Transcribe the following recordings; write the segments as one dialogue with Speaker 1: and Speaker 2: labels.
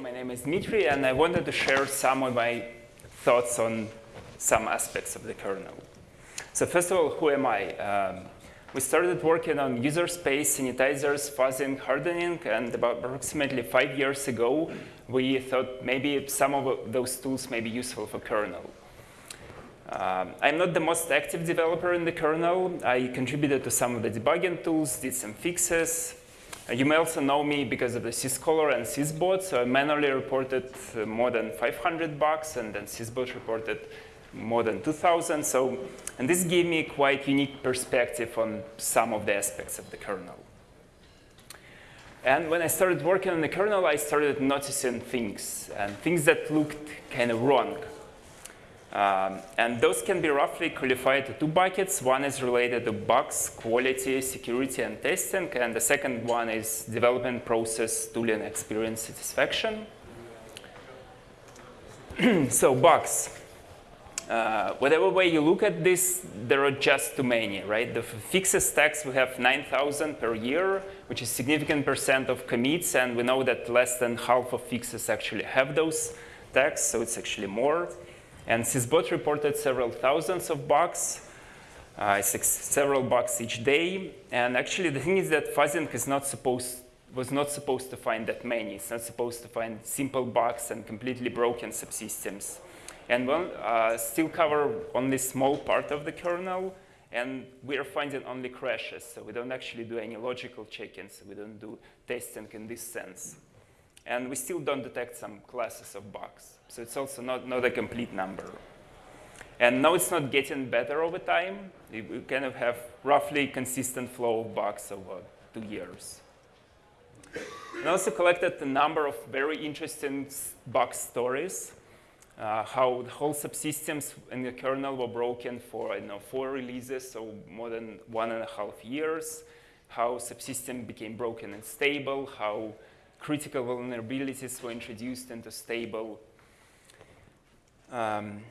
Speaker 1: my name is Dmitry, and I wanted to share some of my thoughts on some aspects of the kernel. So first of all, who am I? Um, we started working on user space, sanitizers, fuzzing, hardening, and about approximately five years ago, we thought maybe some of those tools may be useful for kernel. Um, I'm not the most active developer in the kernel. I contributed to some of the debugging tools, did some fixes, you may also know me because of the syzkaller and syzbot. So I manually reported uh, more than 500 bugs, and then syzbot reported more than 2,000. So, and this gave me quite unique perspective on some of the aspects of the kernel. And when I started working on the kernel, I started noticing things, and things that looked kind of wrong. Um, and those can be roughly qualified to two buckets. One is related to bugs, quality, security, and testing. And the second one is development process, tooling, experience, satisfaction. so bugs. Uh, whatever way you look at this, there are just too many, right? The fixes tags, we have 9,000 per year, which is significant percent of commits. And we know that less than half of fixes actually have those tags, so it's actually more. And syzbot reported several thousands of bugs, uh, several bugs each day. And actually, the thing is that fuzzing is not supposed was not supposed to find that many. It's not supposed to find simple bugs and completely broken subsystems. And we'll uh, still cover only small part of the kernel, and we are finding only crashes. So we don't actually do any logical check-ins. We don't do testing in this sense. And we still don't detect some classes of bugs. So it's also not, not a complete number. And now it's not getting better over time. We kind of have roughly consistent flow of bugs over two years. We also collected a number of very interesting bug stories, uh, how the whole subsystems in the kernel were broken for I know, four releases, so more than one and a half years, how subsystem became broken and stable, how critical vulnerabilities were introduced into stable. Um,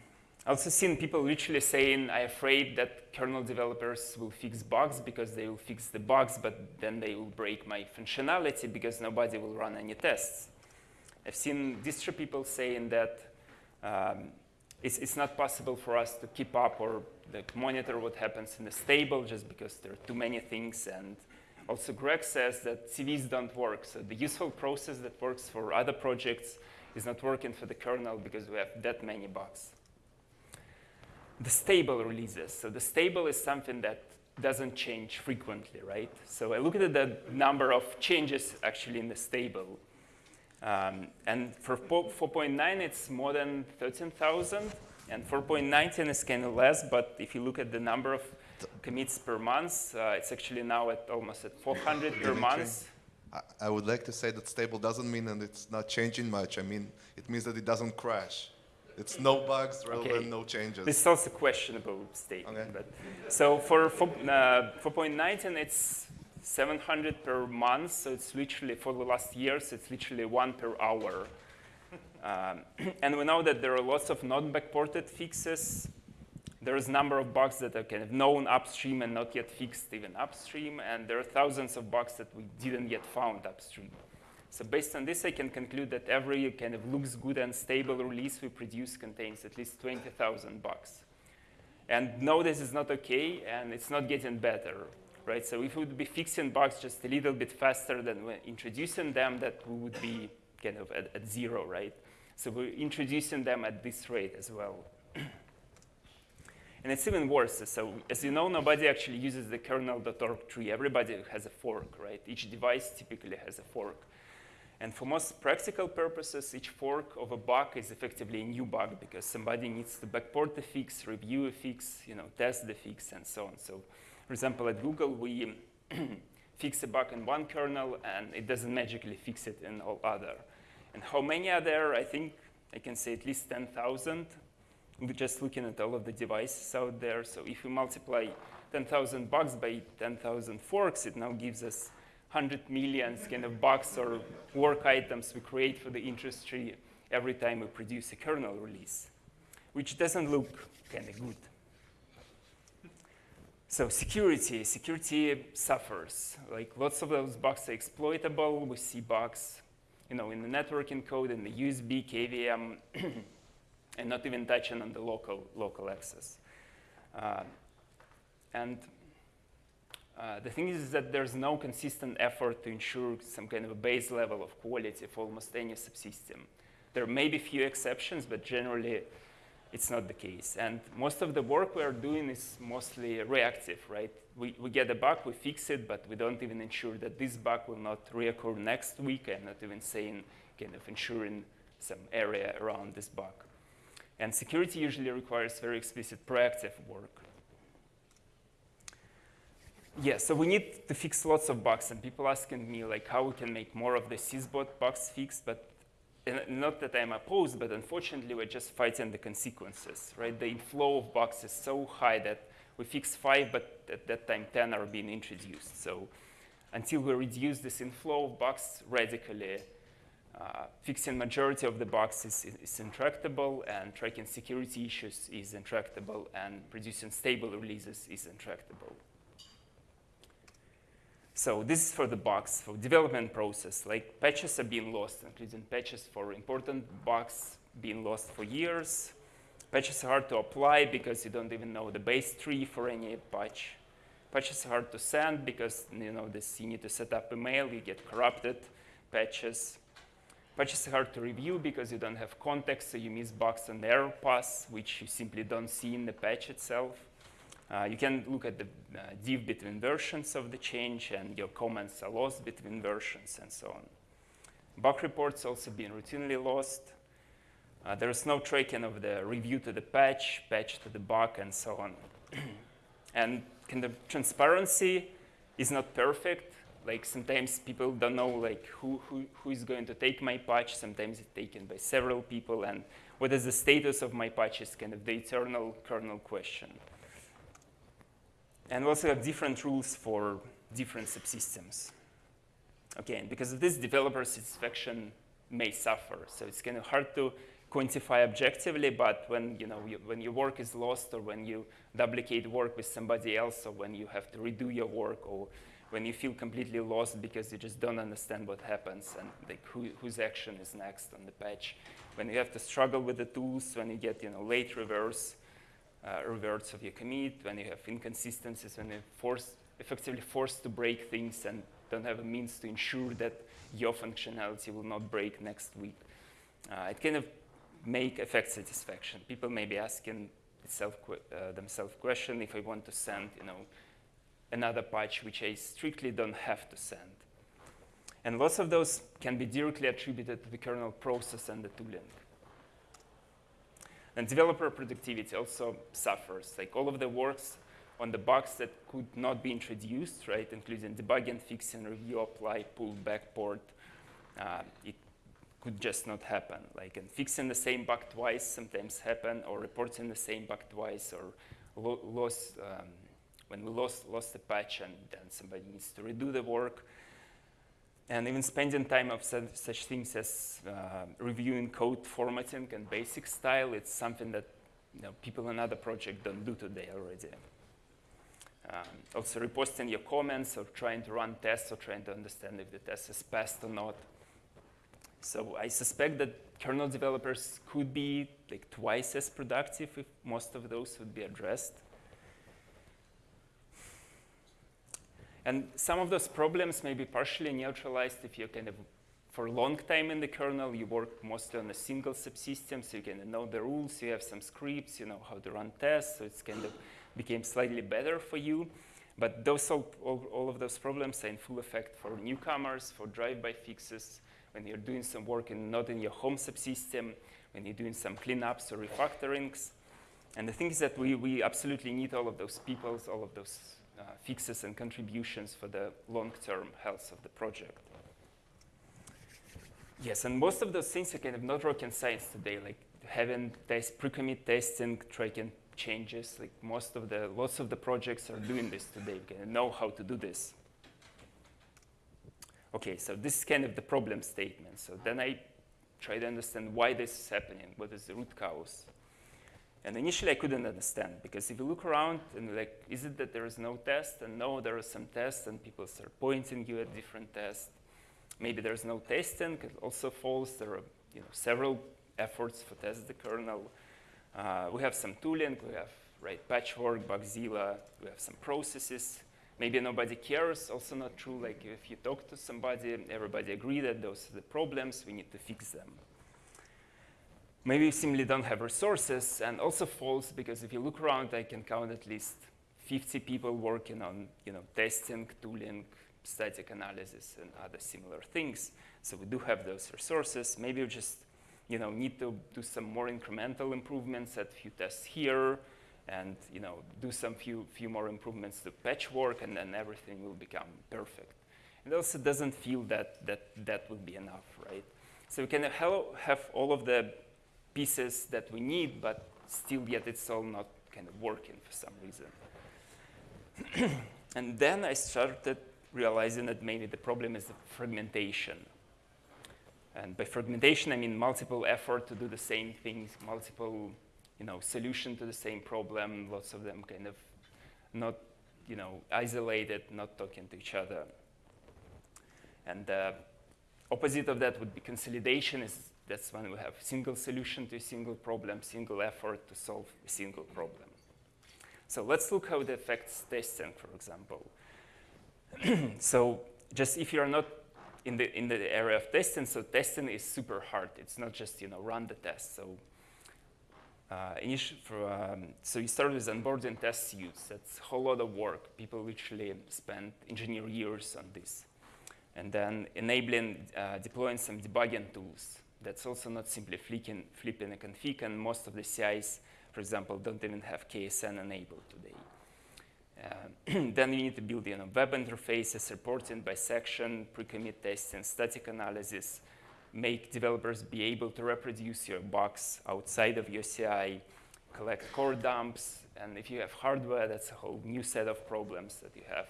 Speaker 1: I also seen people literally saying, I'm afraid that kernel developers will fix bugs because they will fix the bugs, but then they will break my functionality because nobody will run any tests. I've seen distro people saying that um, it's, it's, not possible for us to keep up or like, monitor what happens in the stable just because there are too many things and also, Greg says that CVEs don't work. So the useful process that works for other projects is not working for the kernel because we have that many bugs. The stable releases. So the stable is something that doesn't change frequently, right? So I looked at the number of changes actually in the stable. Um, and for 4.9, it's more than 13,000. And 4.19 is kind of less, but if you look at the number of commits per month. Uh, it's actually now at almost at 400 per month.
Speaker 2: I would like to say that stable doesn't mean that it's not changing much. I mean, it means that it doesn't crash. It's no bugs rather okay. than no changes.
Speaker 1: This is also questionable statement. Okay. But so for 4.19, uh, it's 700 per month. So it's literally, for the last years, it's literally one per hour. Um, and we know that there are lots of non-backported fixes there is a number of bugs that are kind of known upstream and not yet fixed even upstream, and there are thousands of bugs that we didn't yet found upstream. So based on this, I can conclude that every kind of looks good and stable release we produce contains at least 20,000 bugs. And no, this is not OK, and it's not getting better. Right? So if we would be fixing bugs just a little bit faster than introducing them, that we would be kind of at, at zero, right? So we're introducing them at this rate as well. And it's even worse. So as you know, nobody actually uses the kernel.org tree. Everybody has a fork, right? Each device typically has a fork. And for most practical purposes, each fork of a bug is effectively a new bug because somebody needs to backport the fix, review a fix, you know, test the fix, and so on. So for example, at Google, we fix a bug in one kernel, and it doesn't magically fix it in all other. And how many are there? I think I can say at least 10,000 just looking at all of the devices out there. So if we multiply 10,000 bugs by 10,000 forks, it now gives us 100 million kind of bugs or work items we create for the industry every time we produce a kernel release, which doesn't look kind of good. So security, security suffers. Like lots of those bugs are exploitable. We see bugs you know, in the networking code, in the USB, KVM, and not even touching on the local, local access. Uh, and uh, the thing is that there's no consistent effort to ensure some kind of a base level of quality for almost any subsystem. There may be few exceptions, but generally it's not the case. And most of the work we are doing is mostly reactive, right? We, we get a bug, we fix it, but we don't even ensure that this bug will not reoccur next week and not even saying, kind of ensuring some area around this bug. And security usually requires very explicit proactive work. Yeah, so we need to fix lots of bugs, and people asking me like how we can make more of the syzbot bugs fixed, but not that I'm opposed, but unfortunately we're just fighting the consequences, right? The inflow of bugs is so high that we fix five, but at that time 10 are being introduced. So until we reduce this inflow of bugs radically, Uh, fixing majority of the bugs is, is, intractable, and tracking security issues is intractable, and producing stable releases is intractable. So this is for the bugs, for development process. Like patches are being lost, including patches for important bugs being lost for years. Patches are hard to apply because you don't even know the base tree for any patch. Patches are hard to send because you know this, you need to set up email, you get corrupted patches. Patches are hard to review because you don't have context, so you miss bugs and error paths, which you simply don't see in the patch itself. Uh, you can look at the uh, diff between versions of the change, and your comments are lost between versions, and so on. Bug reports also being routinely lost. Uh, there is no tracking of the review to the patch, patch to the bug, and so on. and kind of transparency is not perfect. Like sometimes people don't know like who, who, who is going to take my patch. Sometimes it's taken by several people, and what is the status of my patch is kind of the eternal kernel question. And we also have different rules for different subsystems. Okay, and because of this, developer satisfaction may suffer. So it's kind of hard to quantify objectively, but when, you know, you, when your work is lost or when you duplicate work with somebody else or when you have to redo your work or when you feel completely lost because you just don't understand what happens and like who, whose action is next on the patch, when you have to struggle with the tools, when you get you know, late reverse, uh, reverts of your commit, when you have inconsistencies, when you're forced, effectively forced to break things and don't have a means to ensure that your functionality will not break next week. Uh, it kind of make effect satisfaction. People may be asking itself, uh, themselves question if I want to send, you know, another patch which I strictly don't have to send. And lots of those can be directly attributed to the kernel process and the tooling. And developer productivity also suffers. Like all of the works on the bugs that could not be introduced, right, including debugging, fixing, review, apply, pull, backport, uh, it could just not happen. Like and fixing the same bug twice sometimes happen, or reporting the same bug twice, or lo loss, um, when we lost, lost a patch and then somebody needs to redo the work. And even spending time of such, such things as uh, reviewing code formatting and basic style, it's something that you know, people in other projects don't do today already. Um, also reposting your comments or trying to run tests or trying to understand if the test is passed or not. So I suspect that kernel developers could be like twice as productive if most of those would be addressed. And some of those problems may be partially neutralized if you kind of, for a long time in the kernel, you work mostly on a single subsystem, so you kind of know the rules, you have some scripts, you know how to run tests, so it's kind of became slightly better for you. But those all, all, all of those problems are in full effect for newcomers, for drive-by fixes, when you're doing some work in, not in your home subsystem, when you're doing some cleanups or refactorings. And the thing is that we, we absolutely need all of those people, all of those Uh, fixes and contributions for the long-term health of the project. Yes, and most of those things are kind of not rocket science today, like having test, pre-commit testing, tracking changes. Like most of the, lots of the projects are doing this today. Of know how to do this. Okay, so this is kind of the problem statement. So then I try to understand why this is happening. What is the root cause? And initially I couldn't understand because if you look around and like, is it that there is no test? And no, there are some tests and people start pointing you at different tests. maybe there's no testing, also false. There are you know, several efforts to test the kernel. Uh, we have some tooling, we have right patchwork, Bugzilla, we have some processes. Maybe nobody cares, also not true. Like if you talk to somebody, everybody agree that those are the problems, we need to fix them. Maybe you simply don't have resources, and also false, because if you look around, I can count at least 50 people working on you know, testing, tooling, static analysis, and other similar things. So we do have those resources. Maybe you just you know, need to do some more incremental improvements at a few tests here, and you know, do some few, few more improvements to patchwork, and then everything will become perfect. It also doesn't feel that that, that will be enough, right? So we can have all of the pieces that we need, but still yet it's all not kind of working for some reason. and then I started realizing that maybe the problem is the fragmentation. And by fragmentation, I mean multiple effort to do the same things, multiple you know, solution to the same problem, lots of them kind of not you know, isolated, not talking to each other. And the opposite of that would be consolidation. Is that's when we have single solution to a single problem, single effort to solve a single problem. So let's look how it affects testing, for example. so just if you're not in the, in the area of testing, so testing is super hard. It's not just, you know, run the test. So uh, for, um, so you start with onboarding test suites. That's a whole lot of work. People literally spend engineer years on this. And then enabling, uh, deploying some debugging tools. That's also not simply flicking, flipping a config, and most of the CIs, for example, don't even have KASAN enabled today. Uh, then you need to build you know, web interfaces, reporting bisection, pre-commit testing, static analysis, make developers be able to reproduce your bugs outside of your CI, collect core dumps, and if you have hardware, that's a whole new set of problems that you have.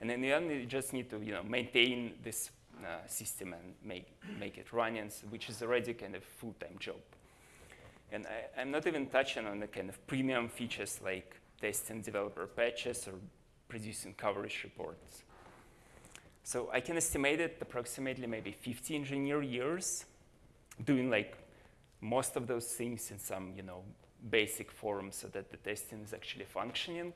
Speaker 1: And in the end, you just need to you know, maintain this system and make, make it running, which is already kind of full-time job. And I, am not even touching on the kind of premium features like testing developer patches or producing coverage reports. So I can estimate it approximately maybe 50 engineer years doing like most of those things in some you know basic form so that the testing is actually functioning.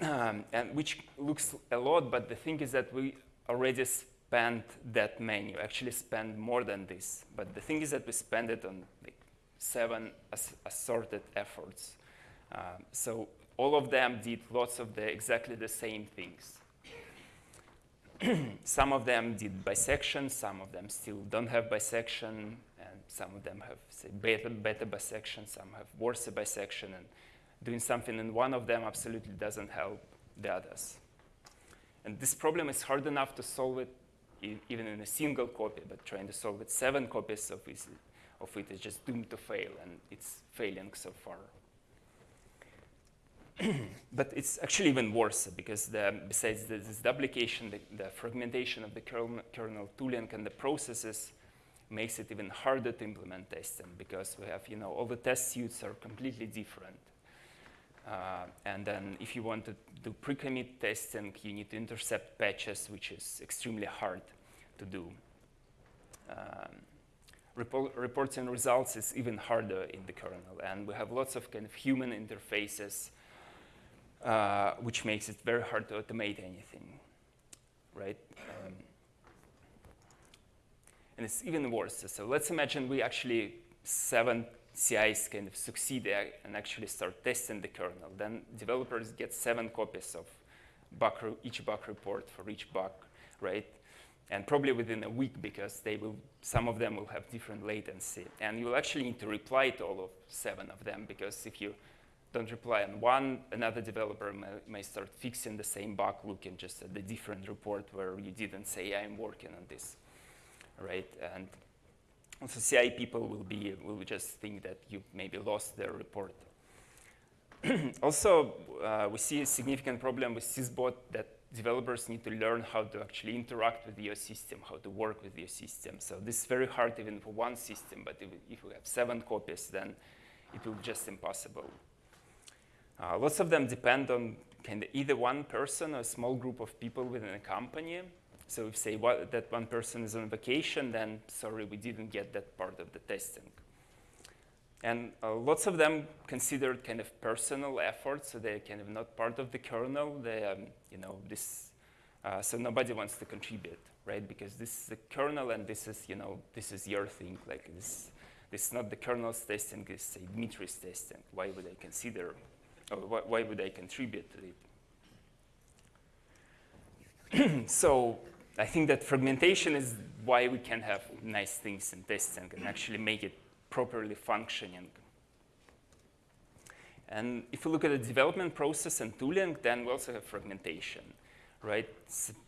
Speaker 1: Um, and which looks a lot, but the thing is that we already spent that many, we actually spend more than this. But the thing is that we spend it on like seven as assorted efforts. Um, so all of them did lots of the exactly the same things. some of them did bisection, some of them still don't have bisection, and some of them have say beta, beta bisection, some have worse bisection, and doing something in one of them absolutely doesn't help the others. And this problem is hard enough to solve it even in a single copy, but trying to solve it seven copies of it, of it is just doomed to fail, and it's failing so far. but it's actually even worse because the, besides the, this duplication, the, the, fragmentation of the kernel, kernel tooling and the processes makes it even harder to implement testing because we have, you know, all the test suites are completely different. Uh, and then if you want to do pre-commit testing, you need to intercept patches, which is extremely hard to do. Um, report, reporting results is even harder in the kernel, and we have lots of kind of human interfaces uh, which makes it very hard to automate anything, right? Um, and it's even worse. So let's imagine we actually seven CIs kind of succeed and actually start testing the kernel. Then developers get seven copies of bug each bug report for each bug, right? And probably within a week because they will, some of them will have different latency. And you'll actually need to reply to all of seven of them because if you don't reply on one, another developer may, may, start fixing the same bug looking just at the different report where you didn't say, I'm working on this, right? And also CI people will, be, will just think that you maybe lost their report. also, uh, we see a significant problem with syzbot that developers need to learn how to actually interact with your system, how to work with your system. So this is very hard even for one system, but if, if we have seven copies, then it will be just impossible. Uh, lots of them depend on kind of either one person or a small group of people within a company. So if say what, that one person is on vacation, then sorry, we didn't get that part of the testing. And uh, lots of them considered kind of personal efforts, so they're kind of not part of the kernel. They, um, you know, this, uh, so nobody wants to contribute, right? Because this is the kernel, and this is, you know, this is your thing. Like this, this is not the kernel's testing. This is say testing. Why would I consider, or wh why would I contribute to it? so I think that fragmentation is why we can have nice things in testing and actually make it properly functioning. And if you look at the development process and tooling, then we also have fragmentation, right?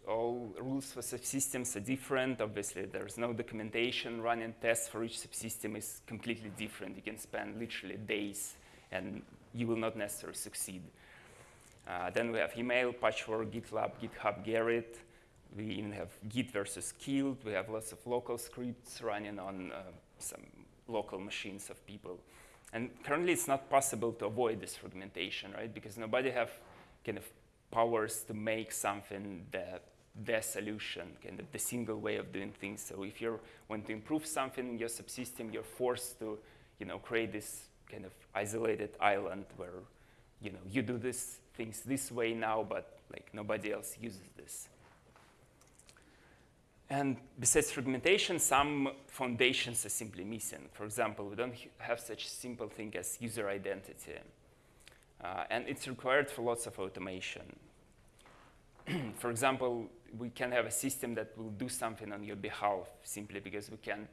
Speaker 1: all rules for subsystems are different. Obviously, there's no documentation. Running tests for each subsystem is completely different. You can spend literally days, and you will not necessarily succeed. Uh, then we have email, Patchwork, GitLab, GitHub, Gerrit. We even have Git versus Killed. We have lots of local scripts running on uh, some local machines of people. And currently it's not possible to avoid this fragmentation, right? Because nobody have kind of powers to make something that their solution, kind of the single way of doing things. So if you want to improve something in your subsystem, you're forced to, you know, create this kind of isolated island where, you know, you do these things this way now, but like nobody else uses this. And besides fragmentation, some foundations are simply missing. For example, we don't have such simple thing as user identity. Uh, and it's required for lots of automation. for example, we can have a system that will do something on your behalf simply because we can't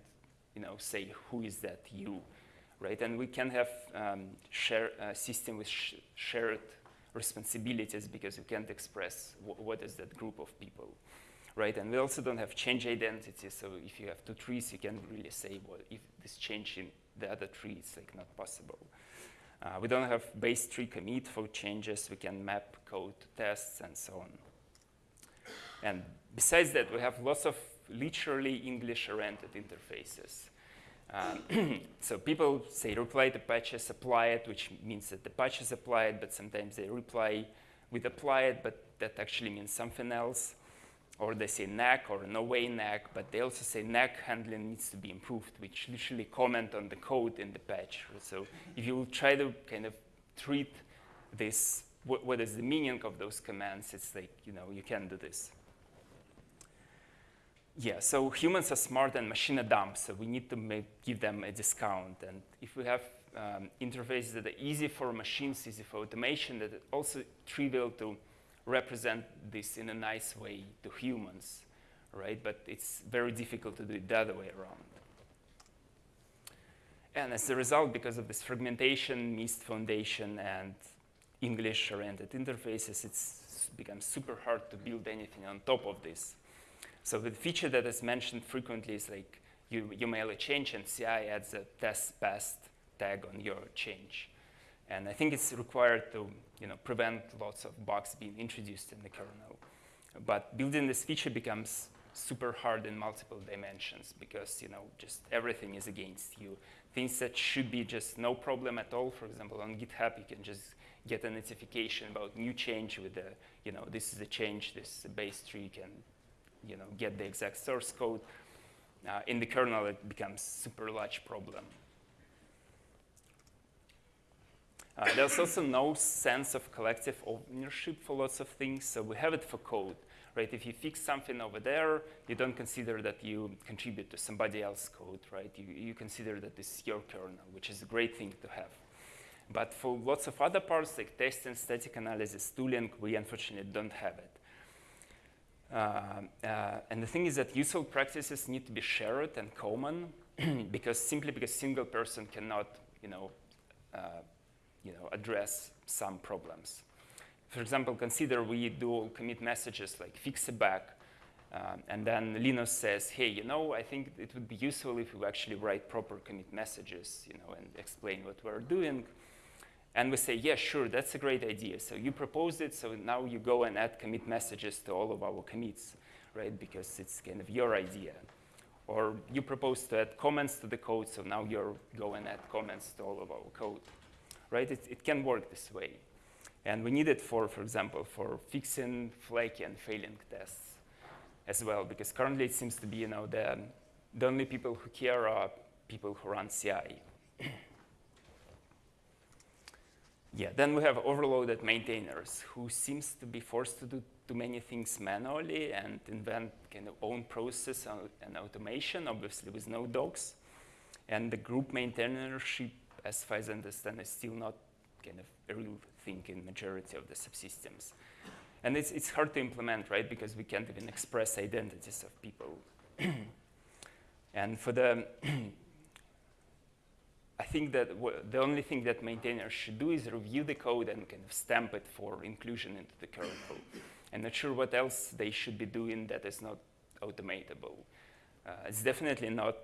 Speaker 1: you know, say who is that you, right? And we can have um, share, a system with sh shared responsibilities because we can't express what is that group of people right? And we also don't have change identity. So if you have two trees, you can't really say, well, if this change in the other tree is like not possible. Uh, we don't have base tree commit for changes. We can map code to tests and so on. And besides that, we have lots of literally English-oriented interfaces. Um, so people say reply to patches, apply it, which means that the patch is applied, but sometimes they reply with apply it, but that actually means something else or they say NAC or no way NAC, but they also say NAC handling needs to be improved, which literally comment on the code in the patch. So if you try to kind of treat this, what, what is the meaning of those commands, it's like, you know, you can do this. Yeah, so humans are smart and machine are dumb, so we need to make, give them a discount. And if we have um, interfaces that are easy for machines, easy for automation, that are also trivial to represent this in a nice way to humans, right? But it's very difficult to do it the other way around. And as a result, because of this fragmentation, missed foundation, and English-oriented interfaces, it's become super hard to build anything on top of this. So the feature that is mentioned frequently is like you, you mail a change and CI adds a test passed tag on your change. And I think it's required to you know, prevent lots of bugs being introduced in the kernel. But building this feature becomes super hard in multiple dimensions because you know just everything is against you. Things that should be just no problem at all. For example, on GitHub, you can just get a notification about new change with the, you know, this is a change, this is a base tree, can, you know, get the exact source code. Uh, in the kernel, it becomes super large problem. Uh, there's also no sense of collective ownership for lots of things, so we have it for code. Right? If you fix something over there, you don't consider that you contribute to somebody else's code, right? You, you consider that this is your kernel, which is a great thing to have. But for lots of other parts, like testing, static analysis, tooling, we unfortunately don't have it. Uh, uh, and the thing is that useful practices need to be shared and common because simply because a single person cannot, you know, uh, you know, address some problems. For example, consider we do commit messages like fix a bug, um, and then Linus says, hey, you know, I think it would be useful if we actually write proper commit messages, you know, and explain what we're doing. And we say, yeah, sure, that's a great idea. So you proposed it, so now you go and add commit messages to all of our commits, right? Because it's kind of your idea. Or you propose to add comments to the code, so now you go and add comments to all of our code right? It, it can work this way. And we need it for, for example, for fixing flaky and failing tests. as well, because currently it seems to be, you know, the, the only people who care are people who run CI. yeah, then we have overloaded maintainers who seems to be forced to do too many things manually and invent kind of own process and automation, obviously with no docs. And the group maintainership, as far as I understand, is still not kind of a real thing in majority of the subsystems. And it's, it's hard to implement, right, because we can't even express identities of people. and for the, I think that the only thing that maintainers should do is review the code and kind of stamp it for inclusion into the kernel. I'm not sure what else they should be doing that is not automatable. Uh, it's definitely not,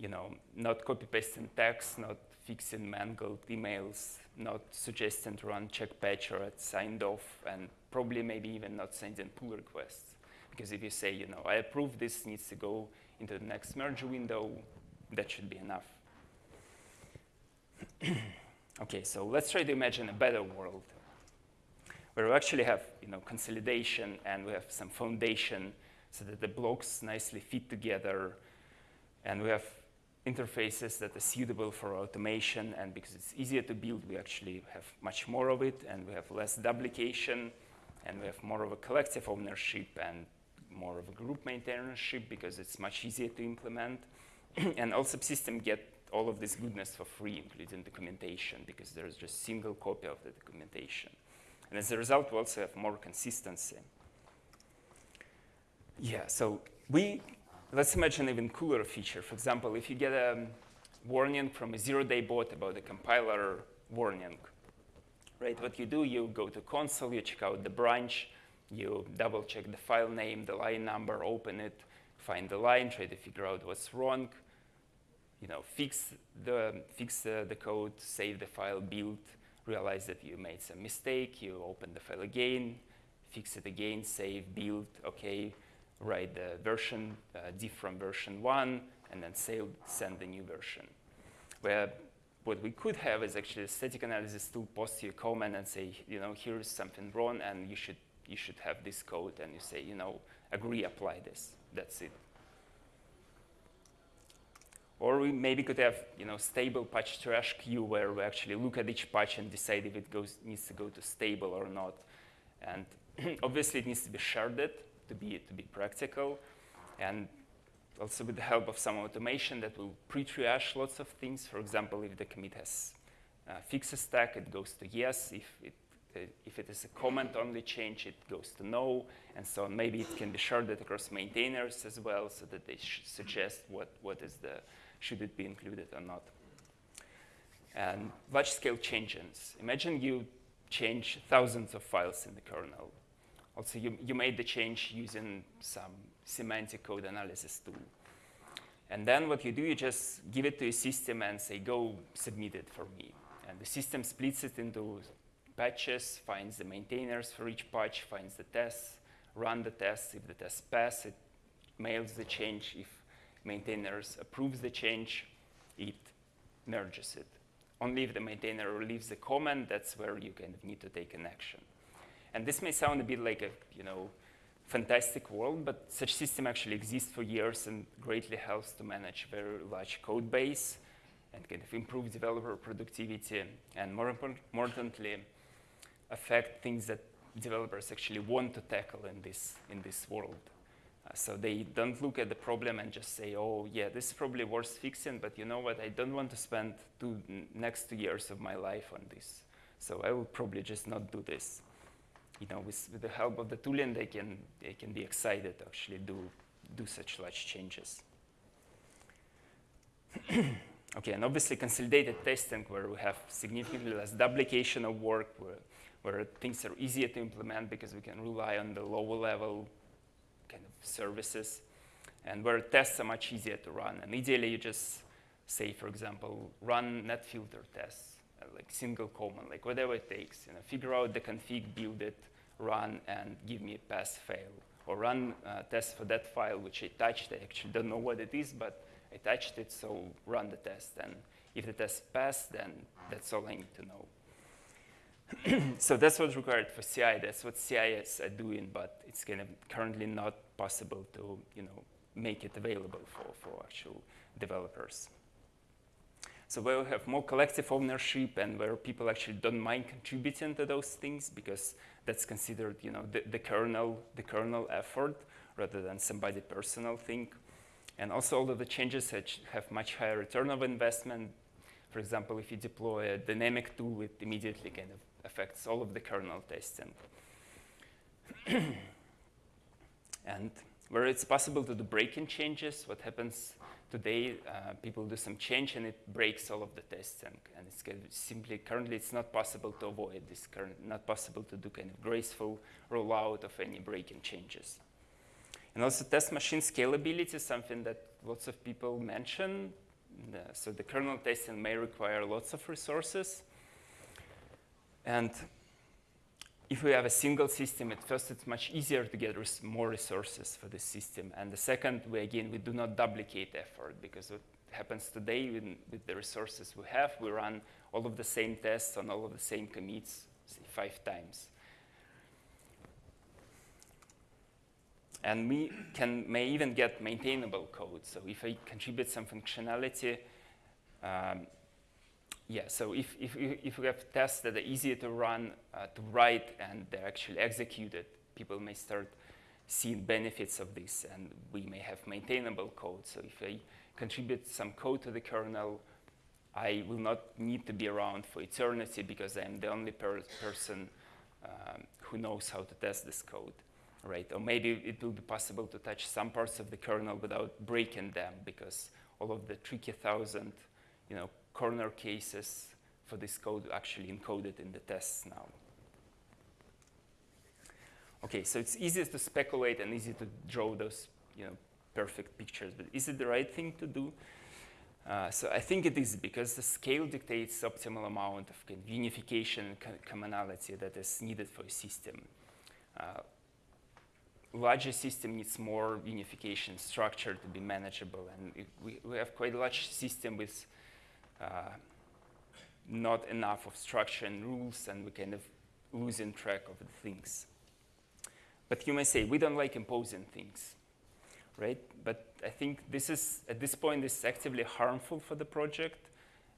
Speaker 1: you know, not copy pasting text, not fixing mangled emails, not suggesting to run check patch or signed off, and probably maybe even not sending pull requests. Because if you say, you know, I approve this needs to go into the next merge window, that should be enough. okay, so let's try to imagine a better world where we actually have, you know, consolidation and we have some foundation so that the blocks nicely fit together and we have interfaces that are suitable for automation and because it's easier to build, we actually have much more of it and we have less duplication and we have more of a collective ownership and more of a group maintainership because it's much easier to implement. and all subsystems get all of this goodness for free, including documentation, because there's just single copy of the documentation. And as a result, we also have more consistency. Yeah, so we, let's imagine an even cooler feature. For example, if you get a warning from a zero-day bot about a compiler warning, right? What you do, you go to console, you check out the branch, you double check the file name, the line number, open it, find the line, try to figure out what's wrong, you know, fix the, fix uh, the code, save the file, build, realize that you made some mistake, you open the file again, fix it again, save, build, okay, write the version, uh, diff from version one, and then save, send the new version. Where what we could have is actually a static analysis tool post you a comment and say, you know, here's something wrong, and you should you should have this code, and you say, you know, agree, apply this. That's it. Or we maybe could have, you know, stable patch trash queue where we actually look at each patch and decide if it goes needs to go to stable or not. And obviously, it needs to be sharded to be to be practical, and also with the help of some automation that will pre-triage lots of things. For example, if the commit has uh, fixed stack, it goes to yes. If it, uh, if it is a comment-only change, it goes to no, and so on. Maybe it can be sharded across maintainers as well, so that they suggest what, what is the, should it be included or not. And large-scale changes. Imagine you change thousands of files in the kernel. Also, you, you made the change using some semantic code analysis tool. And then what you do, you just give it to a system and say, go submit it for me. And the system splits it into patches, finds the maintainers for each patch, finds the tests, run the tests. If the tests pass, it mails the change. If maintainers approves the change, it merges it. Only if the maintainer leaves a comment, that's where you kind of need to take an action. And this may sound a bit like a, you know, fantastic world, but such system actually exists for years and greatly helps to manage very large code base and kind of improve developer productivity and more, importantly, affect things that developers actually want to tackle in this, in this world. Uh, so they don't look at the problem and just say, oh, yeah, this is probably worth fixing, but you know what, I don't want to spend two, next two years of my life on this. So I will probably just not do this you know, with, with the help of the tooling, they can, they can be excited to actually do, do such large changes. okay, and obviously consolidated testing where we have significantly less duplication of work, where, where things are easier to implement because we can rely on the lower level kind of services, and where tests are much easier to run. And ideally, you just say, for example, run net filter tests, uh, like single command, like whatever it takes. You know, figure out the config, build it, run and give me a pass fail. Or run uh, test for that file which I touched. I actually don't know what it is, but I touched it, so run the test. And if the test passed, then that's all I need to know. so that's what's required for CI. That's what CIS are doing, but it's kind of currently not possible to you know, make it available for, for actual developers. So where we have more collective ownership and where people actually don't mind contributing to those things because that's considered, you know, the, the kernel, the kernel effort rather than somebody personal thing. And also all of the changes have much higher return of investment. For example, if you deploy a dynamic tool, it immediately kind of affects all of the kernel testing. and where it's possible to do break-in changes, what happens today, uh, people do some change and it breaks all of the tests And it's simply, currently it's not possible to avoid this, current, not possible to do kind of graceful rollout of any break-in changes. And also test machine scalability is something that lots of people mention. So the kernel testing may require lots of resources. And if we have a single system, at first it's much easier to get res more resources for the system. And the second, we again, we do not duplicate effort because what happens today with, with the resources we have, we run all of the same tests on all of the same commits say, five times. And we can, may even get maintainable code. So if I contribute some functionality, um, yeah, so if, if, if we have tests that are easier to run, uh, to write, and they're actually executed, people may start seeing benefits of this, and we may have maintainable code. So if I contribute some code to the kernel, I will not need to be around for eternity because I'm the only per person um, who knows how to test this code, right? Or maybe it will be possible to touch some parts of the kernel without breaking them because all of the tricky thousand, you know, corner cases for this code actually encoded in the tests now. Okay, so it's easy to speculate and easy to draw those you know, perfect pictures, but is it the right thing to do? Uh, so I think it is because the scale dictates optimal amount of unification and co commonality that is needed for a system. Uh, larger system needs more unification structure to be manageable, and we, we have quite a large system with not enough of structure and rules, and we kind of losing track of the things. But you may say, we don't like imposing things, right? But I think this is, at this point, this is actively harmful for the project.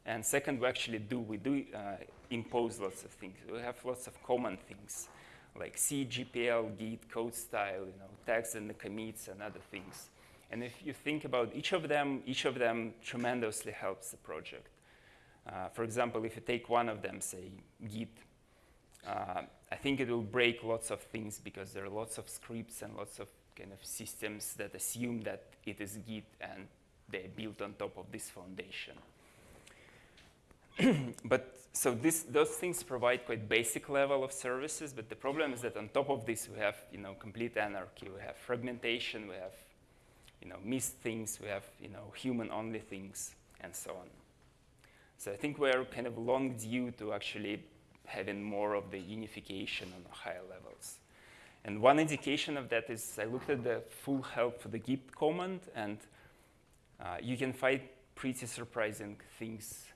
Speaker 1: And second, we actually do, we do uh, impose lots of things. We have lots of common things, like C, GPL, Git, code style, you know, tags and the commits and other things. And if you think about each of them, each of them tremendously helps the project. Uh, for example, if you take one of them, say Git, uh, I think it will break lots of things because there are lots of scripts and lots of kind of systems that assume that it is Git and they're built on top of this foundation. but so this, those things provide quite basic level of services, but the problem is that on top of this we have you know, complete anarchy, we have fragmentation, we have you know, missed things, we have you know, human-only things, and so on. So I think we're kind of long due to actually having more of the unification on higher levels. And one indication of that is I looked at the full help for the git command, and uh, you can find pretty surprising things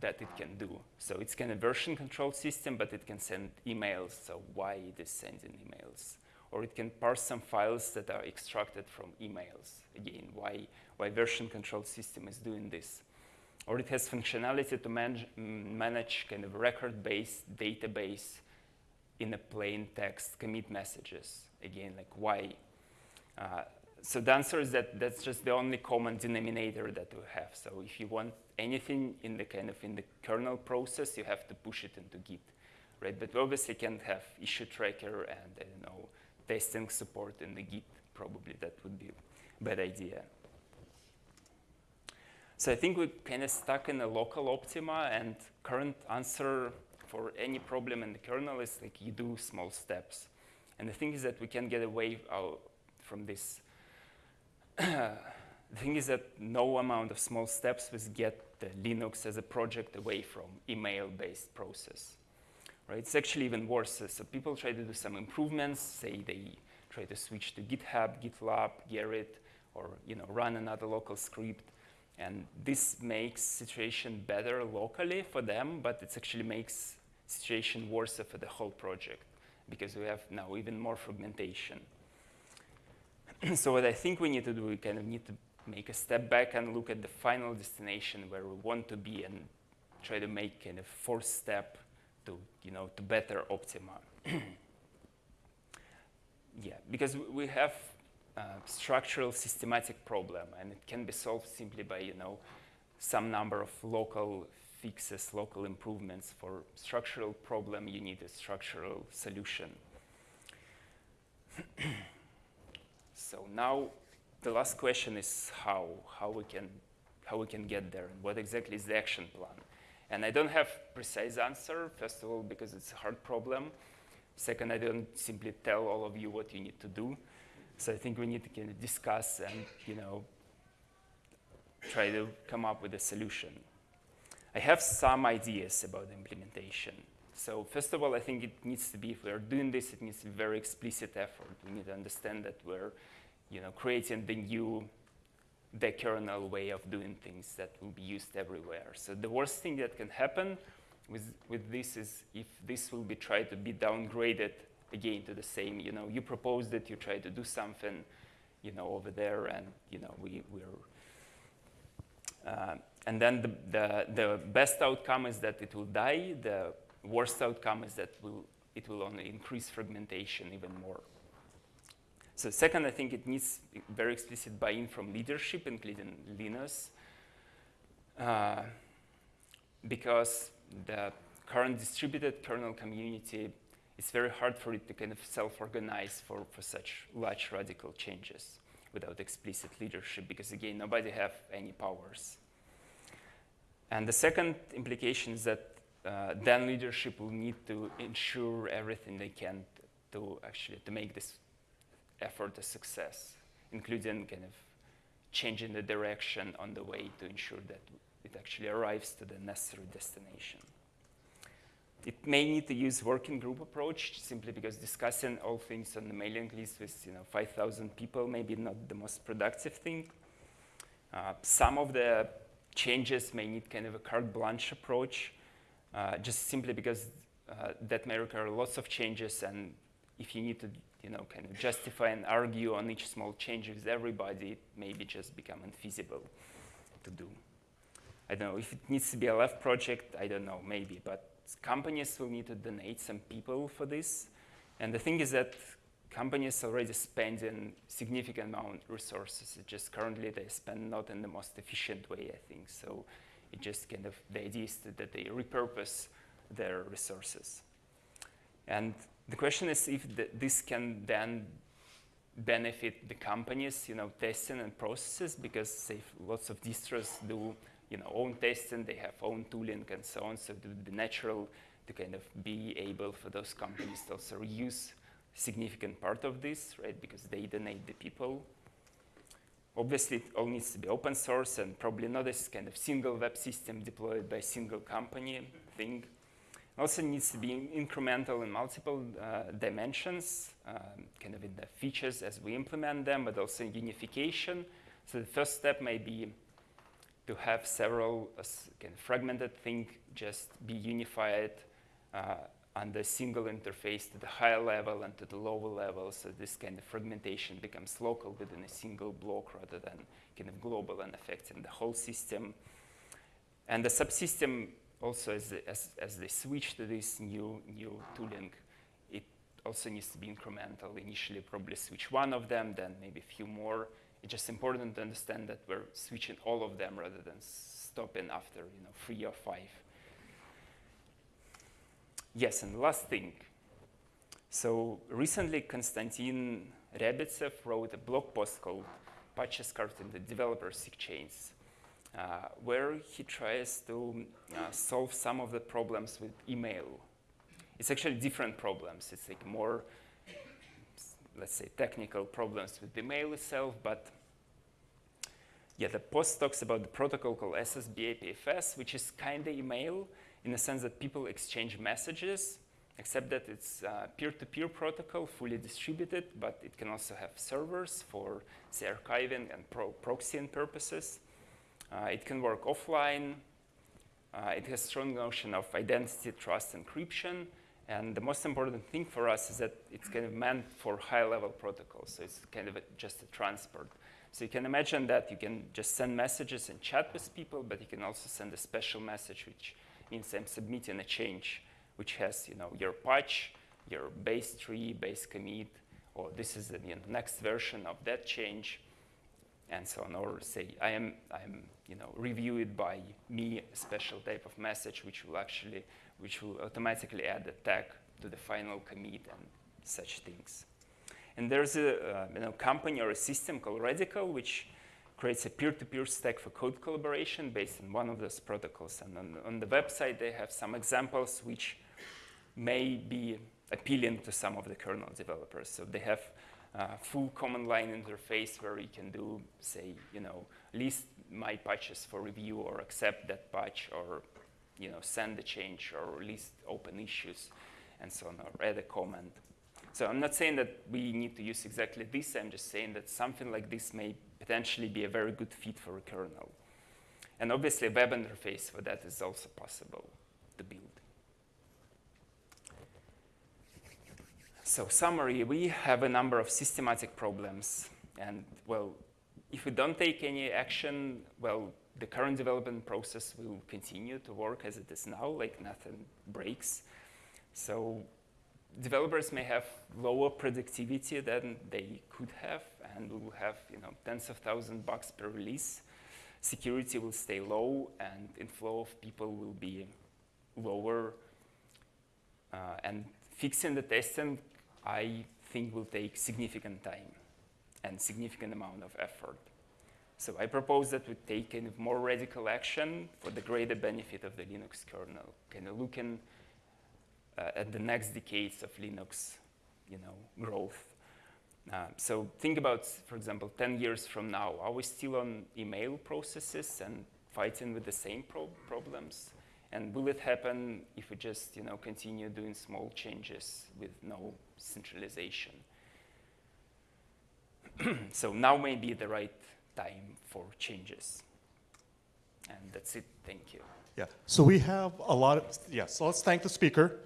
Speaker 1: that it can do. So it's kind of version control system, but it can send emails, so why it is sending emails or it can parse some files that are extracted from emails. Again, why, why version control system is doing this. Or it has functionality to manage, manage kind of record-based database in a plain text commit messages. Again, like why? Uh, so the answer is that that's just the only common denominator that we have. So if you want anything in the kind of in the kernel process, you have to push it into Git, right? But we obviously can't have issue tracker and I don't know testing support in the Git, probably that would be a bad idea. So I think we're kind of stuck in a local optima, and current answer for any problem in the kernel is like you do small steps. And the thing is that we can get away from this. the thing is that no amount of small steps will get the Linux as a project away from email-based process right? It's actually even worse. So people try to do some improvements, say they try to switch to GitHub, GitLab, Gerrit, or you know, run another local script. And this makes situation better locally for them, but it actually makes situation worse for the whole project because we have now even more fragmentation. so what I think we need to do, we kind of need to make a step back and look at the final destination where we want to be and try to make kind of fourth step to, you know, to better Optima. yeah, because we have a structural systematic problem and it can be solved simply by, you know, some number of local fixes, local improvements. For structural problem, you need a structural solution. so now the last question is how, how, we can, how we can get there and what exactly is the action plan. And I don't have precise answer, first of all, because it's a hard problem. Second, I don't simply tell all of you what you need to do. So I think we need to kind of discuss and, you know, try to come up with a solution. I have some ideas about the implementation. So first of all, I think it needs to be, if we're doing this, it needs to be very explicit effort. We need to understand that we're you know, creating the new the kernel way of doing things that will be used everywhere. So the worst thing that can happen with, with this is if this will be tried to be downgraded again to the same, you know, you proposed it, you try to do something, you know, over there, and, you know, we, we're, uh, and then the, the, the best outcome is that it will die. The worst outcome is that will, it will only increase fragmentation even more. So second, I think it needs very explicit buy-in from leadership, including Linus, uh, because the current distributed kernel community, it's very hard for it to kind of self-organize for, for such large radical changes without explicit leadership, because again, nobody have any powers. And the second implication is that uh, then leadership will need to ensure everything they can to actually to make this effort a success, including kind of changing the direction on the way to ensure that it actually arrives to the necessary destination. It may need to use working group approach simply because discussing all things on the mailing list with you know 5,000 people may be not the most productive thing. Uh, some of the changes may need kind of a carte blanche approach, uh, just simply because uh, that may require lots of changes and if you need to you know, kind of justify and argue on each small change with everybody, it maybe just become unfeasible to do. I don't know, if it needs to be a LF project, I don't know, maybe, but companies will need to donate some people for this. And the thing is that companies already spending significant amount of resources. It just currently they spend not in the most efficient way, I think. So it just kind of, the idea is that they repurpose their resources. And the question is if the, this can then benefit the companies, you know, testing and processes, because lots of distros do, you know, own testing, they have own tooling and so on, so it would be natural to kind of be able for those companies to also reuse significant part of this, right, because they donate the people. Obviously, it all needs to be open source and probably not this kind of single web system deployed by a single company thing also needs to be incremental in multiple uh, dimensions, um, kind of in the features as we implement them, but also in unification. So the first step may be to have several uh, kind of fragmented things just be unified uh, the single interface to the higher level and to the lower level. So this kind of fragmentation becomes local within a single block rather than kind of global and affecting the whole system. And the subsystem also as, as, as they switch to this new, new tooling, it also needs to be incremental. Initially, probably switch one of them, then maybe a few more. It's just important to understand that we're switching all of them rather than stopping after you know, three or five. Yes, and last thing. So recently, Konstantin Ryabitsev wrote a blog post called Patches Carved the Developer SIG-chains. Uh, where he tries to uh, solve some of the problems with email. It's actually different problems. It's like more, let's say, technical problems with the mail itself, but yeah, the post talks about the protocol called SSB-APFS, which is kind of email in the sense that people exchange messages, except that it's peer-to-peer protocol, fully distributed, but it can also have servers for, say, archiving and pro proxying purposes. Uh, it can work offline. Uh, it has strong notion of identity, trust, encryption, And the most important thing for us is that it's kind of meant for high-level protocols. So it's kind of a, just a transport. So you can imagine that you can just send messages and chat with people, but you can also send a special message, which means I'm submitting a change, which has you know your patch, your base tree, base commit, or this is the you know, next version of that change, and so on. Or say I am I'm you know reviewed by me a special type of message, which will actually which will automatically add a tag to the final commit and such things. And there's a uh, you know, company or a system called Radicle, which creates a peer-to-peer stack for code collaboration based on one of those protocols. And on, on the website, they have some examples which may be appealing to some of the kernel developers. So they have uh, full command line interface where we can do, say, you know, list my patches for review or accept that patch or, you know, send a change or list open issues and so on, or add a comment. So I'm not saying that we need to use exactly this. I'm just saying that something like this may potentially be a very good fit for a kernel. And obviously, a web interface for that is also possible to build. So summary, we have a number of systematic problems. And well, if we don't take any action, well, the current development process will continue to work as it is now, like nothing breaks. So developers may have lower productivity than they could have, and we will have you know, tens of thousands bucks per release. Security will stay low, and inflow of people will be lower. Uh, and fixing the testing, I think, will take significant time and significant amount of effort. So I propose that we take kind of more radical action for the greater benefit of the Linux kernel, kind of looking uh, at the next decades of Linux, you know, growth. Uh, so think about, for example, 10 years from now, are we still on email processes and fighting with the same pro problems? And will it happen if we just, you know, continue doing small changes with no centralization? so now may be the right time for changes. And that's it. Thank you.
Speaker 3: Yeah, so we have a lot of, yeah, so let's thank the speaker.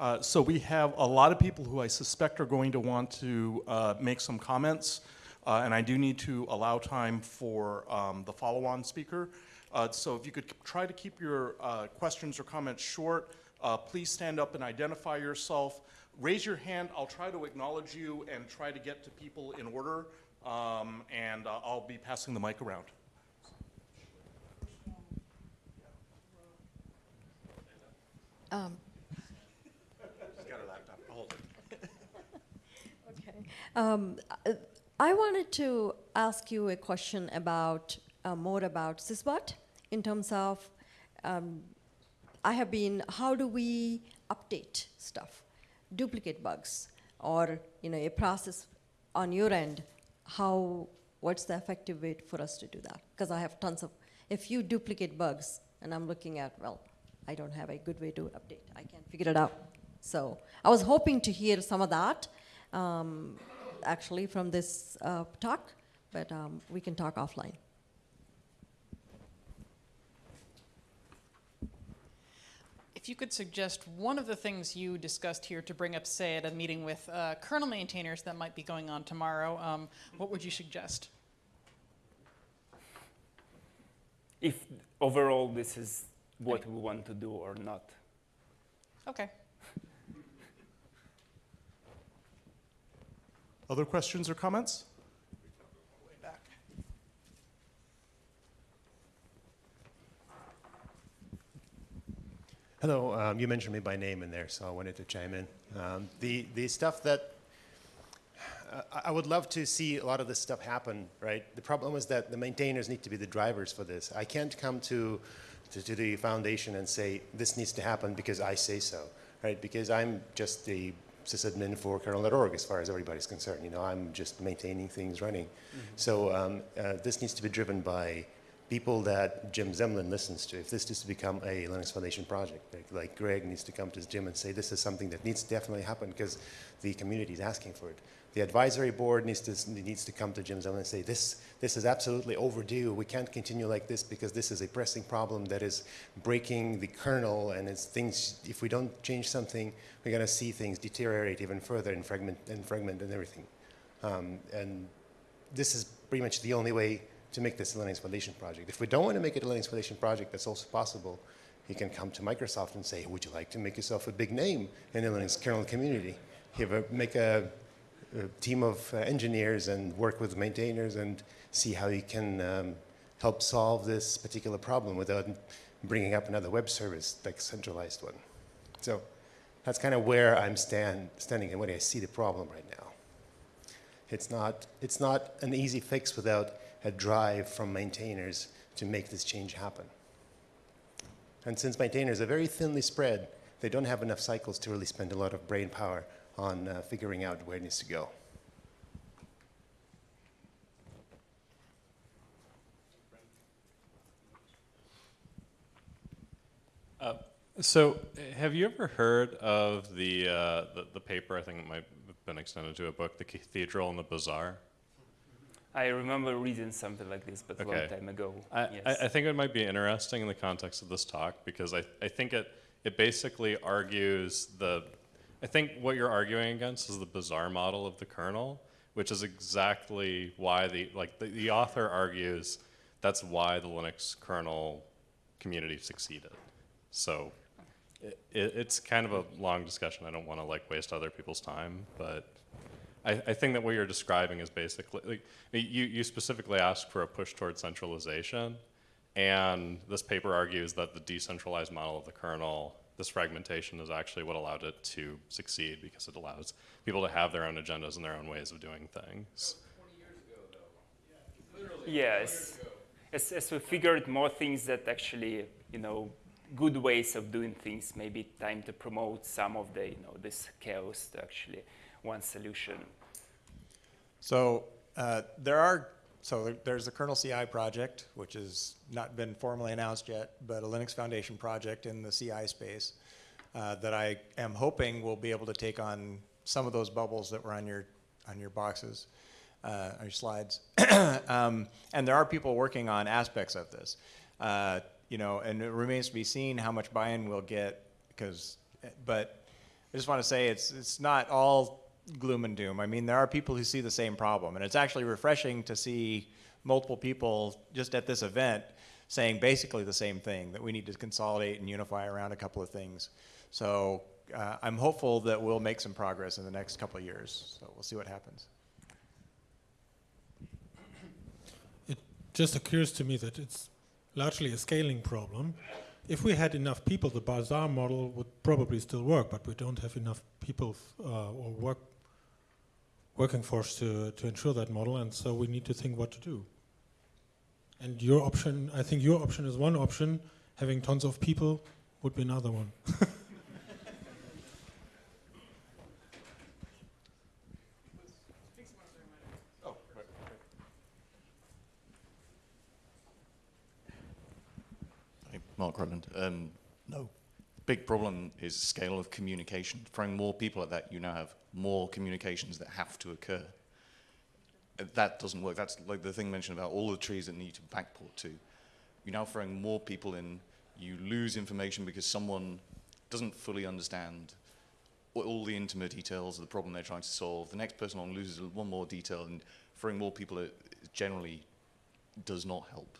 Speaker 3: Uh, so we have a lot of people who I suspect are going to want to uh, make some comments, uh, and I do need to allow time for um, the follow-on speaker. Uh, so if you could try to keep your uh, questions or comments short, uh, please stand up and identify yourself. Raise your hand, I'll try to acknowledge you and try to get to people in order, um, and I'll be passing the mic around.
Speaker 4: Um, Okay. Um, uh, I wanted to ask you a question about uh, more about syzbot in terms of um, I have been how do we update stuff, duplicate bugs, or you know a process on your end. How what's the effective way for us to do that? Because I have tons of a few duplicate bugs, and I'm looking at well, I don't have a good way to update. I can't figure it out. So I was hoping to hear some of that um, actually from this uh, talk, but um, we can talk offline.
Speaker 5: If you could suggest one of the things you discussed here to bring up, say, at a meeting with uh, kernel maintainers that might be going on tomorrow, um, what would you suggest?
Speaker 1: If overall this is what we want to do or not.
Speaker 5: Okay.
Speaker 3: Other questions or comments?
Speaker 6: Hello, um, you mentioned me by name in there, so I wanted to chime in. Um, the, the stuff that uh, I- would love to see a lot of this stuff happen, right? The problem is that the maintainers need to be the drivers for this. I can't come to, to, to the foundation and say, this needs to happen because I say so, right? Because I'm just the sysadmin for kernel.org as far as everybody's concerned. You know, I'm just maintaining things running. So um, uh, this needs to be driven by people that Jim Zemlin listens to, if this is to become a Linux Foundation project, like, like Greg needs to come to Jim and say, this is something that needs to definitely happen because the community is asking for it. The advisory board needs to, needs to come to Jim Zemlin and say, this, this is absolutely overdue. We can't continue like this because this is a pressing problem that is breaking the kernel and it's things, if we don't change something, we're going to see things deteriorate even further and fragment and fragment and everything. Um, and this is pretty much the only way to make this Linux Foundation project. If we don't want to make it a Linux Foundation project, that's also possible. You can come to Microsoft and say, would you like to make yourself a big name in the Linux kernel community? A, make a, a team of uh, engineers and work with maintainers and see how you can um, help solve this particular problem without bringing up another web service, like centralized one. So that's kind of where I'm stand, standing and where I see the problem right now. It's not, it's not an easy fix without a drive from maintainers to make this change happen. And since maintainers are very thinly spread, they don't have enough cycles to really spend a lot of brain power on uh, figuring out where it needs to go.
Speaker 7: So, have you ever heard of the, uh, the the paper? I think it might have been extended to a book, "The Cathedral and the Bazaar."
Speaker 1: I remember reading something like this, but a long time ago.
Speaker 7: I,
Speaker 1: yes.
Speaker 7: I, I think it might be interesting in the context of this talk because I, I think it it basically argues the I think what you're arguing against is the bizarre model of the kernel, which is exactly why the like the, the author argues that's why the Linux kernel community succeeded. So it, it's kind of a long discussion. I don't want to like waste other people's time, but I, I think that what you're describing is basically like, you, you specifically ask for a push towards centralization, and this paper argues that the decentralized model of the kernel, this fragmentation, is actually what allowed it to succeed because it allows people to have their own agendas and their own ways of doing things.
Speaker 1: Yes. As, as we figured more things that actually, you know, good ways of doing things, maybe time to promote some of the, you know, this chaos to actually one solution.
Speaker 8: So uh, there are, so there's the kernel CI project, which has not been formally announced yet, but a Linux Foundation project in the CI space uh, that I am hoping will be able to take on some of those bubbles that were on your, on your boxes, uh, on your slides. Um, And there are people working on aspects of this. Uh, You know, and it remains to be seen how much buy-in we'll get, because, but I just want to say it's it's not all gloom and doom. I mean, there are people who see the same problem, and it's actually refreshing to see multiple people just at this event saying basically the same thing that we need to consolidate and unify around a couple of things. So uh, I'm hopeful that we'll make some progress in the next couple of years. So we'll see what happens.
Speaker 9: It just occurs to me that it's largely a scaling problem. If we had enough people, the bazaar model would probably still work, but we don't have enough people uh, or work working force to, to ensure that model, and so we need to think what to do. And your option, I think your option is one option. Having tons of people would be another one.
Speaker 10: Mark Rutland. Um, no. Big problem is scale of communication. Throwing more people at that, you now have more communications that have to occur. Uh, That doesn't work. That's like the thing mentioned about all the trees that need to backport to. You're now throwing more people in. You lose information because someone doesn't fully understand all- the intimate details of the problem they're trying to solve. The next person on loses one more detail, and throwing more people at generally does not help.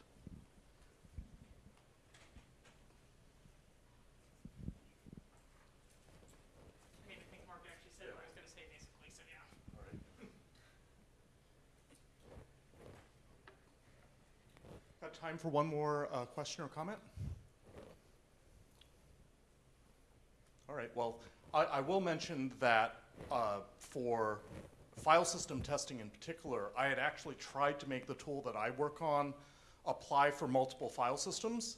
Speaker 5: I mean, I think Mark actually said what I was going to say basically, so yeah.
Speaker 3: Got time for one more uh, question or comment? All right, well, I, I will mention that uh, for file system testing in particular, I had actually tried to make the tool that I work on apply for multiple file systems.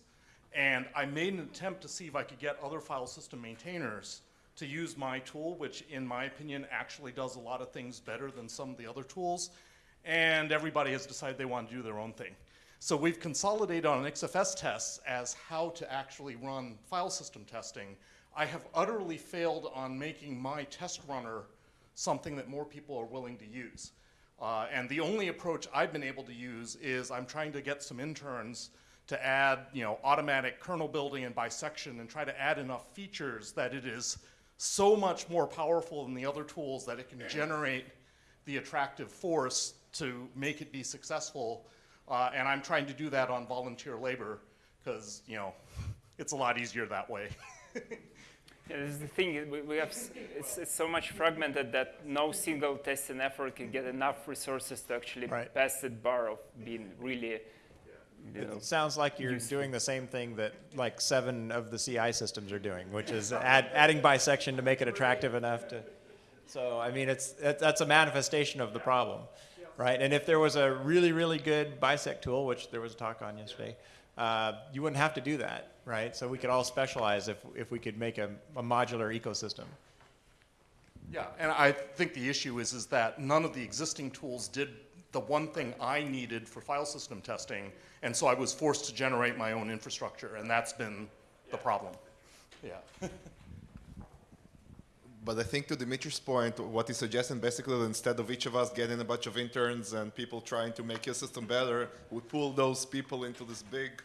Speaker 3: And I made an attempt to see if I could get other file system maintainers to use my tool, which in my opinion actually does a lot of things better than some of the other tools. And everybody has decided they want to do their own thing. So we've consolidated on XFS tests as how to actually run file system testing. I have utterly failed on making my test runner something that more people are willing to use. Uh, and the only approach I've been able to use is I'm trying to get some interns to add, you know, automatic kernel building and bisection and try to add enough features that it is so much more powerful than the other tools that it can generate the attractive force to make it be successful. Uh, and I'm trying to do that on volunteer labor because, you know, it's a lot easier that way.
Speaker 1: Yeah, this is the thing. We, we have it's, it's so much fragmented that no single testing effort can get enough resources to actually
Speaker 8: Right.
Speaker 1: pass that bar of being really. You know,
Speaker 8: It sounds like you're
Speaker 1: useful.
Speaker 8: doing the same thing that like seven of the CI systems are doing, which is add, adding bisection to make it attractive enough to. So I mean, it's that, that's a manifestation of the problem, right? And if there was a really really good bisect tool, which there was a talk on yesterday, uh, you wouldn't have to do that, right? So we could all specialize if if we could make a, a modular ecosystem.
Speaker 3: Yeah, and I think the issue is, is that none of the existing tools did the one thing I needed for file system testing, and so I was forced to generate my own infrastructure, and that's been the problem. Yeah.
Speaker 2: But I think to Dmitry's point, what he's suggesting basically that instead of each of us getting a bunch of interns and people trying to make your system better, we pull those people into this big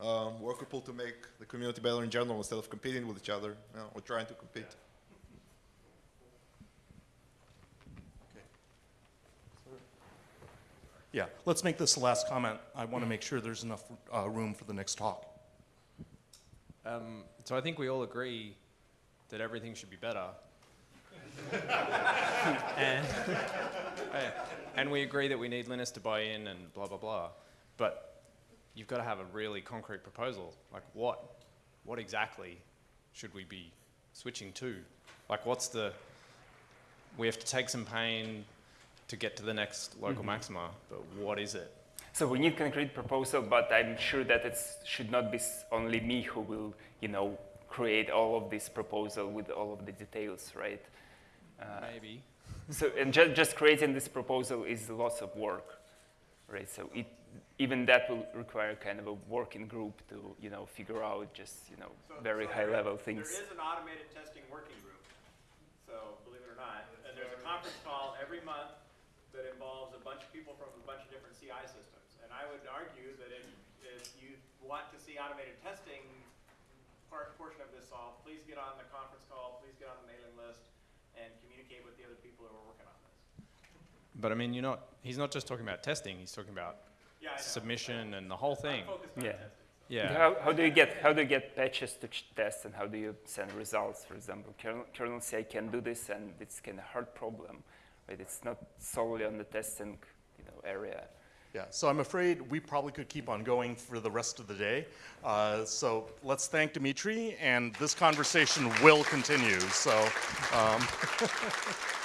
Speaker 2: um, worker pool to make the community better in general instead of competing with each other. You know, we're trying to compete.
Speaker 3: Yeah, let's make this the last comment. I want to make sure there's enough uh, room for the next talk.
Speaker 11: Um, so I think we all agree that everything should be better. and, and we agree that we need Linus to buy in and blah, blah, blah. But you've got to have a really concrete proposal. Like what? What exactly should we be switching to? Like what's the, we have to take some pain to get to the next local mm-hmm. maxima, but what is it?
Speaker 1: So we need concrete proposal, but I'm sure that it should not be only me who will, you know, create all of this proposal with all of the details, right? Uh,
Speaker 11: Maybe.
Speaker 1: So and ju- just creating this proposal is lots of work, right? So it, even that will require kind of a working group to, you know, figure out just, you know, very high level things.
Speaker 12: There is an automated testing working group, so believe it or not, and there's a conference call every month that involves a bunch of people from a bunch of different CI systems. And I would argue that if, if you want to see automated testing part, portion of this solved, please get on the conference call, please get on the mailing list, and communicate with the other people who are working on this.
Speaker 11: But I mean, you're not, he's not just talking about testing, he's talking about
Speaker 12: Yeah,
Speaker 11: submission and the whole thing.
Speaker 12: On
Speaker 1: Yeah.
Speaker 12: testing.
Speaker 11: Yeah.
Speaker 1: How, how do you get how do you get patches to test and how do you send results? For example, kernel, kernel CI can do this, and it's kind of hard problem, right? It's not solely on the testing, you know, area.
Speaker 3: Yeah, so I'm afraid we probably could keep on going for the rest of the day. Uh, so let's thank Dmitry, and this conversation will continue. So. Um,